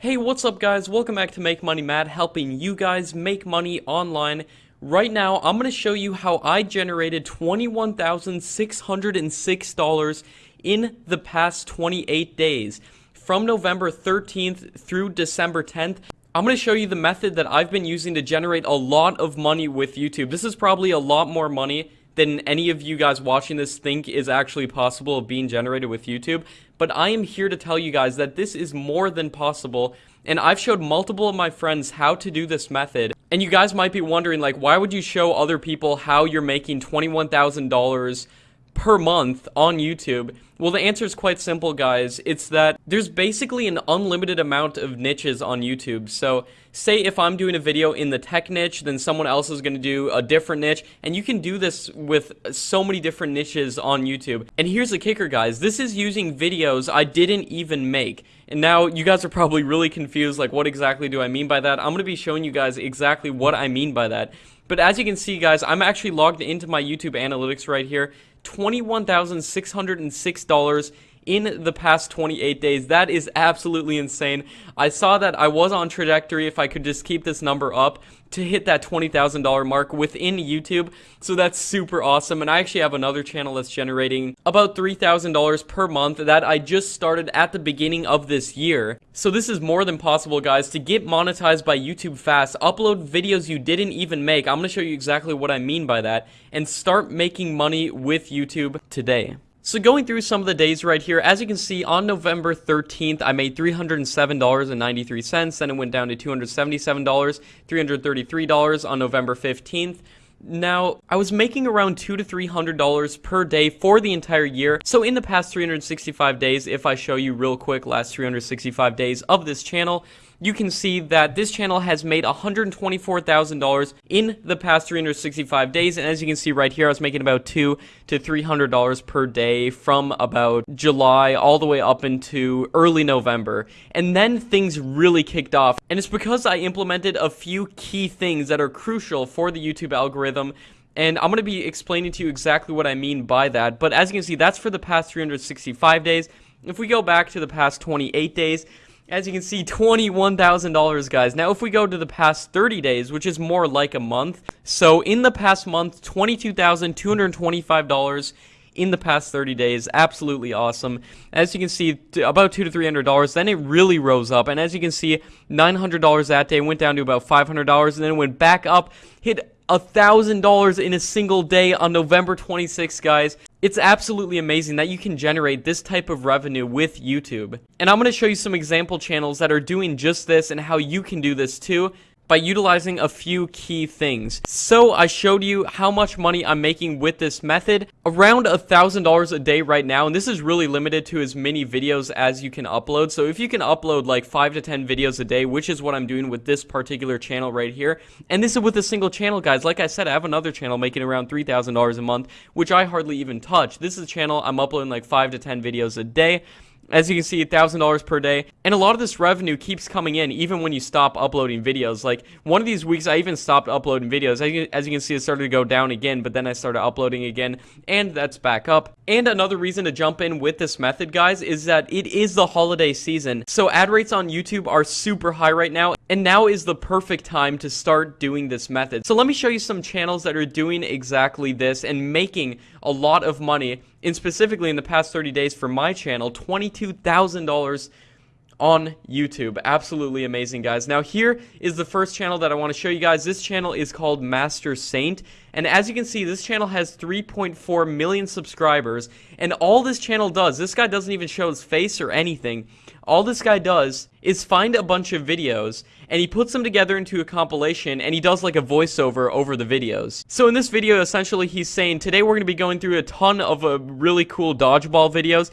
Hey, what's up guys? Welcome back to Make Money Matt, helping you guys make money online. Right now, I'm going to show you how I generated $21,606 in the past 28 days. From November 13th through December 10th, I'm going to show you the method that I've been using to generate a lot of money with YouTube. This is probably a lot more money than any of you guys watching this think is actually possible of being generated with YouTube. But I am here to tell you guys that this is more than possible. And I've showed multiple of my friends how to do this method. And you guys might be wondering, like, why would you show other people how you're making $21,000 per month on YouTube? Well, the answer is quite simple, guys. It's that there's basically an unlimited amount of niches on YouTube. So, say if I'm doing a video in the tech niche, then someone else is going to do a different niche, and you can do this with so many different niches on YouTube. And here's the kicker, guys. This is using videos I didn't even make. And now you guys are probably really confused, like, what exactly do I mean by that? I'm going to be showing you guys exactly what I mean by that. But as you can see, guys, I'm actually logged into my YouTube analytics right here. $21,606 in the past 28 days. That is absolutely insane. I saw that I was on trajectory if I could just keep this number up to hit that $20,000 mark within YouTube. So that's super awesome. And I actually have another channel that's generating about $3,000 per month that I just started at the beginning of this year. So this is more than possible, guys, to get monetized by YouTube fast, upload videos you didn't even make. I'm going to show you exactly what I mean by that and start making money with YouTube today. So going through some of the days right here, as you can see, on November 13th, I made $307.93, then it went down to $277, $333 on November 15th, now, I was making around two to three hundred dollars per day for the entire year. So in the past 365 days, if I show you real quick last 365 days of this channel, you can see that this channel has made $124,000 in the past 365 days. And as you can see right here, I was making about two to $300 per day from about July all the way up into early November. And then things really kicked off. And it's because I implemented a few key things that are crucial for the YouTube algorithm and I'm going to be explaining to you exactly what I mean by that. But as you can see, that's for the past 365 days. If we go back to the past 28 days, as you can see, $21,000, guys. Now, if we go to the past 30 days, which is more like a month, so in the past month, $22,225 in the past 30 days. Absolutely awesome. As you can see, about two to three hundred dollars. Then it really rose up, and as you can see, nine hundred dollars that day went down to about five hundred dollars, and then went back up, hit $1,000 in a single day on November 26th, guys. It's absolutely amazing that you can generate this type of revenue with YouTube. And I'm going to show you some example channels that are doing just this and how you can do this too by utilizing a few key things. So I showed you how much money I'm making with this method, around a thousand dollars a day right now, and this is really limited to as many videos as you can upload. So if you can upload like five to 10 videos a day, which is what I'm doing with this particular channel right here, and this is with a single channel, guys. Like I said, I have another channel making around $3,000 a month, which I hardly even touch. This is a channel I'm uploading like five to 10 videos a day. As you can see, $1,000 per day. And a lot of this revenue keeps coming in even when you stop uploading videos. Like, one of these weeks, I even stopped uploading videos. As you can see, it started to go down again, but then I started uploading again, and that's back up. And another reason to jump in with this method, guys, is that it is the holiday season. So ad rates on YouTube are super high right now, and now is the perfect time to start doing this method. So let me show you some channels that are doing exactly this and making a lot of money, and specifically in the past 30 days for my channel, $22,000 on YouTube. Absolutely amazing, guys. Now, here is the first channel that I want to show you guys. This channel is called Master Saint, and as you can see, this channel has 3.4 million subscribers, and all this channel does, this guy doesn't even show his face or anything. All this guy does is find a bunch of videos, and he puts them together into a compilation, and he does like a voiceover over the videos. So in this video, essentially, he's saying, today we're going to be going through a ton of uh, really cool dodgeball videos,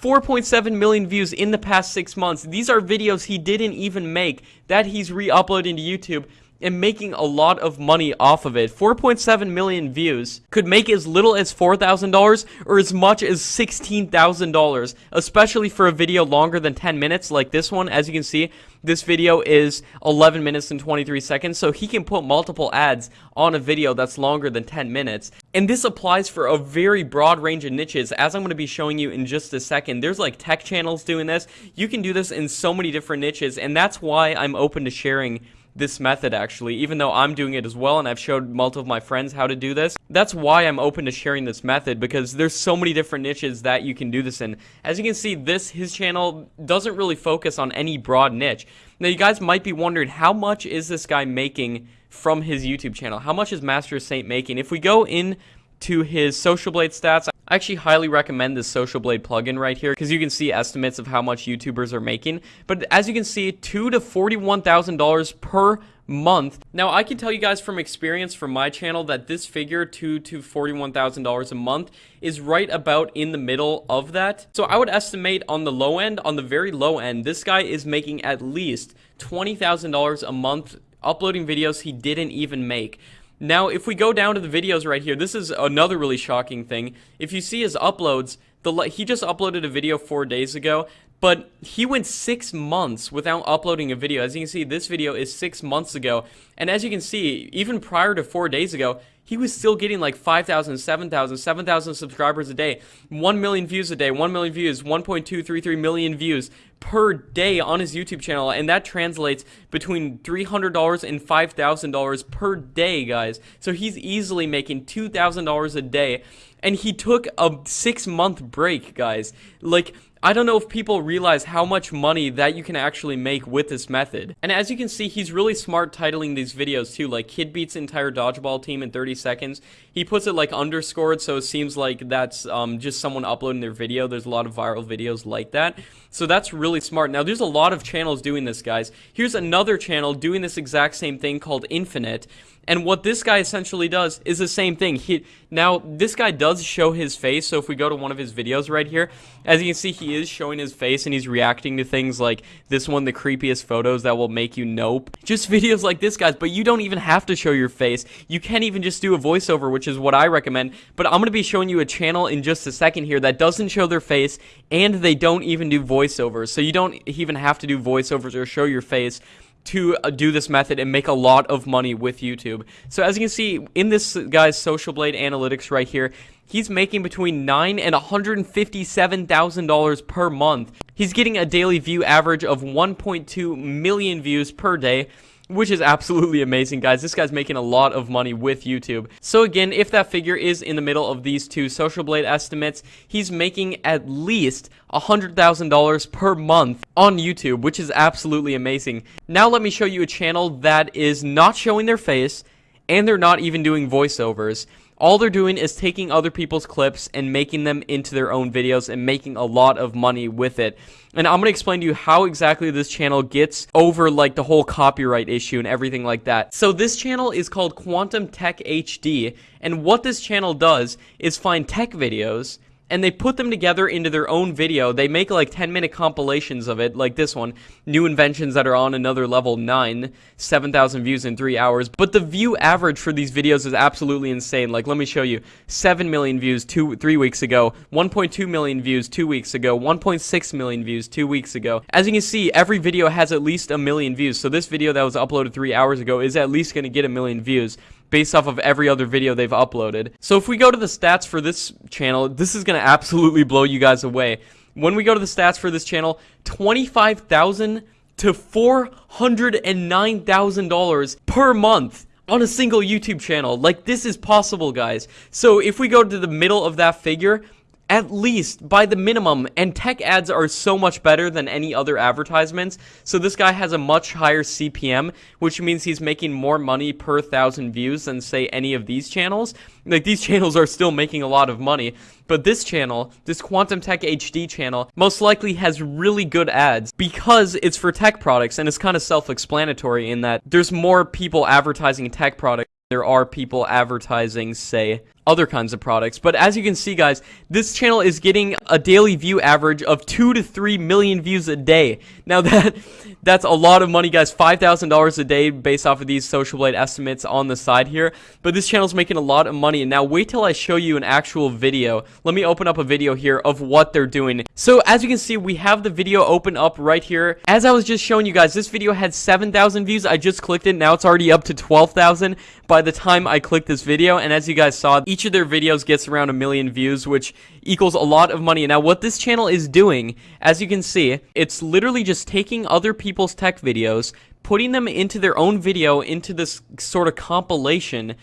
4.7 million views in the past six months. These are videos he didn't even make that he's re-uploading to YouTube. And making a lot of money off of it. 4.7 million views could make as little as $4,000 or as much as $16,000, especially for a video longer than 10 minutes like this one. As you can see, this video is 11 minutes and 23 seconds, so he can put multiple ads on a video that's longer than 10 minutes. And this applies for a very broad range of niches, as I'm going to be showing you in just a second. There's like tech channels doing this. You can do this in so many different niches, and that's why I'm open to sharing this method actually, even though I'm doing it as well and I've showed multiple of my friends how to do this. That's why I'm open to sharing this method because there's so many different niches that you can do this in. As you can see, this, his channel doesn't really focus on any broad niche. Now you guys might be wondering how much is this guy making from his YouTube channel? How much is Master Saint making? If we go in to his Social Blade stats, I actually highly recommend this Social Blade plugin right here because you can see estimates of how much YouTubers are making. But as you can see, two to $41,000 per month. Now, I can tell you guys from experience from my channel that this figure, two to $41,000 a month, is right about in the middle of that. So I would estimate on the low end, on the very low end, this guy is making at least $20,000 a month uploading videos he didn't even make. Now, if we go down to the videos right here, this is another really shocking thing. If you see his uploads, the he just uploaded a video four days ago, but he went six months without uploading a video. As you can see, this video is six months ago. And as you can see, even prior to four days ago, he was still getting like 5,000, 7,000, 7,000 subscribers a day, 1 million views a day, 1 million views, 1.233 million views per day on his YouTube channel, and that translates between $300 and $5,000 per day, guys. So he's easily making $2,000 a day, and he took a six month break, guys. Like, I don't know if people realize how much money that you can actually make with this method. And as you can see, he's really smart titling these videos too, like Kid beats entire dodgeball team in 30 seconds. He puts it like underscored, so it seems like that's um, just someone uploading their video. There's a lot of viral videos like that. So that's really smart. Now, there's a lot of channels doing this, guys. Here's another channel doing this exact same thing called Infinite. And what this guy essentially does is the same thing. He Now, this guy does show his face, so if we go to one of his videos right here, as you can see, he is showing his face and he's reacting to things like this one, the creepiest photos that will make you nope. Just videos like this, guys, but you don't even have to show your face. You can even just do a voiceover, which is what I recommend. But I'm going to be showing you a channel in just a second here that doesn't show their face and they don't even do voiceovers. So you don't even have to do voiceovers or show your face to uh, do this method and make a lot of money with YouTube. So as you can see in this guy's Social Blade analytics right here, he's making between nine and $157,000 per month. He's getting a daily view average of 1.2 million views per day, which is absolutely amazing, guys. This guy's making a lot of money with YouTube. So again, if that figure is in the middle of these two Social Blade estimates, he's making at least a $100,000 per month on YouTube, which is absolutely amazing. Now let me show you a channel that is not showing their face, and they're not even doing voiceovers. All they're doing is taking other people's clips and making them into their own videos and making a lot of money with it. And I'm going to explain to you how exactly this channel gets over like the whole copyright issue and everything like that. So this channel is called Quantum Tech HD and what this channel does is find tech videos and they put them together into their own video. They make like 10 minute compilations of it, like this one, new inventions that are on another level 9, 7,000 views in 3 hours. But the view average for these videos is absolutely insane. Like, let me show you 7 million views two, 3 weeks ago, 1.2 million views 2 weeks ago, 1.6 million views 2 weeks ago. As you can see, every video has at least a million views. So this video that was uploaded 3 hours ago is at least going to get a million views based off of every other video they've uploaded. So if we go to the stats for this channel, this is going to absolutely blow you guys away. When we go to the stats for this channel, 25,000 to $409,000 per month on a single YouTube channel. Like, this is possible, guys. So if we go to the middle of that figure, at least by the minimum and tech ads are so much better than any other advertisements. So this guy has a much higher CPM which means he's making more money per thousand views than say any of these channels. Like these channels are still making a lot of money. But this channel this quantum tech HD channel most likely has really good ads because it's for tech products and it's kind of self-explanatory in that there's more people advertising tech products there are people advertising say other kinds of products. But as you can see, guys, this channel is getting a daily view average of 2 to 3 million views a day. Now, that that's a lot of money, guys. $5,000 a day based off of these Social Blade estimates on the side here. But this channel is making a lot of money. And now, wait till I show you an actual video. Let me open up a video here of what they're doing. So, as you can see, we have the video open up right here. As I was just showing you guys, this video had 7,000 views. I just clicked it. Now it's already up to 12,000 by the time I clicked this video. And as you guys saw, each of their videos gets around a million views, which equals a lot of money. Now, what this channel is doing, as you can see, it's literally just taking other people's tech videos, putting them into their own video, into this sort of compilation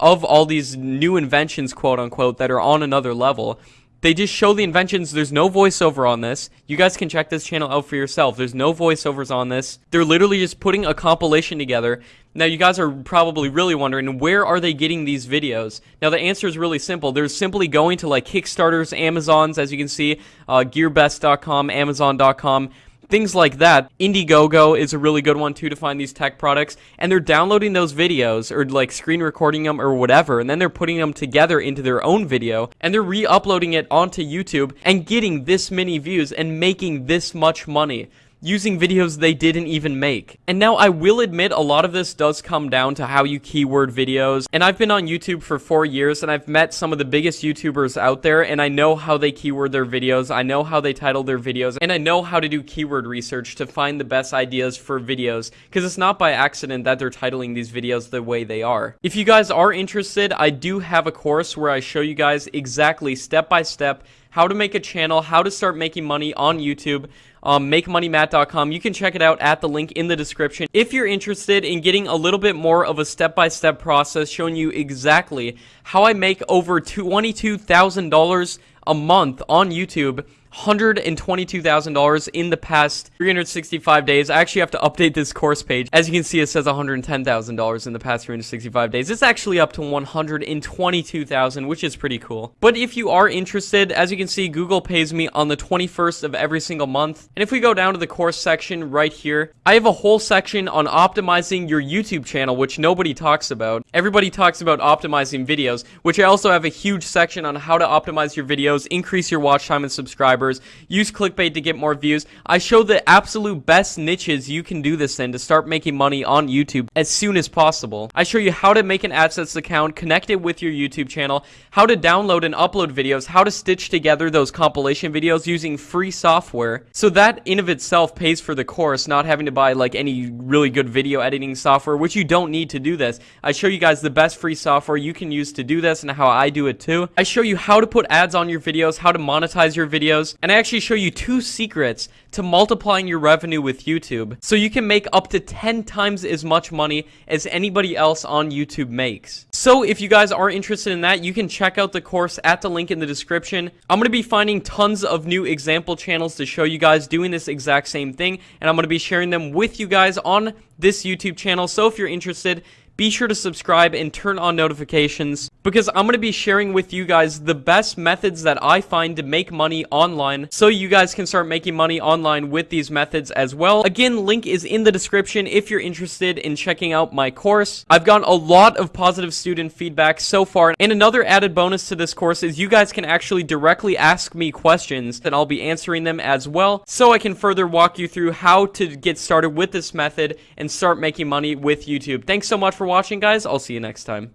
of all these new inventions, quote unquote, that are on another level. They just show the inventions. There's no voiceover on this. You guys can check this channel out for yourself. There's no voiceovers on this. They're literally just putting a compilation together. Now, you guys are probably really wondering, where are they getting these videos? Now, the answer is really simple. They're simply going to, like, Kickstarters, Amazons, as you can see, uh, GearBest.com, Amazon.com things like that. Indiegogo is a really good one too to find these tech products, and they're downloading those videos or like screen recording them or whatever, and then they're putting them together into their own video, and they're re-uploading it onto YouTube and getting this many views and making this much money using videos they didn't even make. And now I will admit a lot of this does come down to how you keyword videos. And I've been on YouTube for four years and I've met some of the biggest YouTubers out there and I know how they keyword their videos. I know how they title their videos and I know how to do keyword research to find the best ideas for videos because it's not by accident that they're titling these videos the way they are. If you guys are interested, I do have a course where I show you guys exactly step by step how to make a channel, how to start making money on YouTube, um, makemoneymatt.com. You can check it out at the link in the description. If you're interested in getting a little bit more of a step-by-step -step process showing you exactly how I make over $22,000 a month on YouTube $122,000 in the past 365 days. I actually have to update this course page. As you can see, it says $110,000 in the past 365 days. It's actually up to 122,000, which is pretty cool. But if you are interested, as you can see, Google pays me on the 21st of every single month. And if we go down to the course section right here, I have a whole section on optimizing your YouTube channel, which nobody talks about. Everybody talks about optimizing videos, which I also have a huge section on how to optimize your videos, increase your watch time and subscribers subscribers, use clickbait to get more views. I show the absolute best niches you can do this in to start making money on YouTube as soon as possible. I show you how to make an AdSense account, connect it with your YouTube channel, how to download and upload videos, how to stitch together those compilation videos using free software. So that in of itself pays for the course, not having to buy like any really good video editing software, which you don't need to do this. I show you guys the best free software you can use to do this and how I do it too. I show you how to put ads on your videos, how to monetize your videos, videos, and I actually show you two secrets to multiplying your revenue with YouTube, so you can make up to 10 times as much money as anybody else on YouTube makes. So if you guys are interested in that, you can check out the course at the link in the description. I'm going to be finding tons of new example channels to show you guys doing this exact same thing, and I'm going to be sharing them with you guys on this YouTube channel, so if you're interested, be sure to subscribe and turn on notifications because I'm going to be sharing with you guys the best methods that I find to make money online so you guys can start making money online with these methods as well. Again, link is in the description if you're interested in checking out my course. I've gotten a lot of positive student feedback so far and another added bonus to this course is you guys can actually directly ask me questions and I'll be answering them as well so I can further walk you through how to get started with this method and start making money with YouTube. Thanks so much for watching, guys. I'll see you next time.